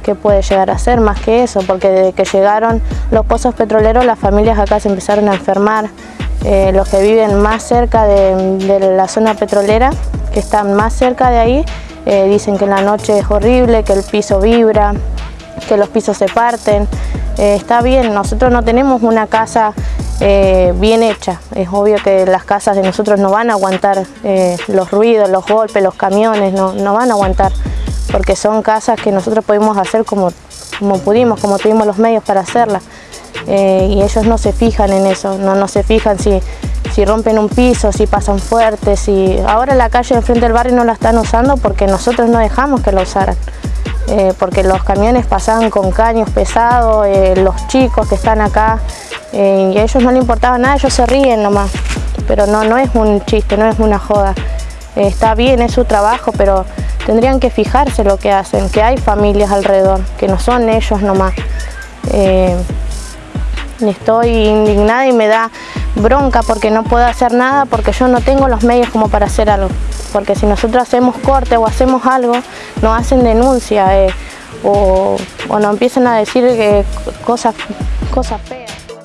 qué puede llegar a ser más que eso, porque desde que llegaron los pozos petroleros las familias acá se empezaron a enfermar, eh, los que viven más cerca de, la zona petrolera, que están más cerca de ahí, eh, dicen que en la noche es horrible, que el piso vibra, que los pisos se parten. Eh, está bien, nosotros no tenemos una casa bien hecha. Es obvio que las casas de nosotros no van a aguantar los ruidos, los golpes, los camiones, no, no, van a aguantar. Porque son casas que nosotros pudimos hacer como, como pudimos, como tuvimos los medios para hacerlas. Eh, y ellos no se fijan en eso, no, no se fijan si, si rompen un piso, si pasan fuertes, si... ahora la calle de frente del barrio no la están usando porque nosotros no dejamos que la usaran. Eh, porque los camiones pasaban con caños pesados, eh, los chicos que están acá, y a ellos no les importaba nada, ellos se ríen nomás, pero no, no es un chiste, no es una joda. está bien, es su trabajo, pero tendrían que fijarse lo que hacen, que hay familias alrededor, que no son ellos nomás estoy indignada y me da bronca porque no puedo hacer nada porque yo no tengo los medios como para hacer algo. Porque si nosotros hacemos corte o hacemos algo, nos hacen denuncia eh, o, nos empiezan a decir cosas, cosas feas.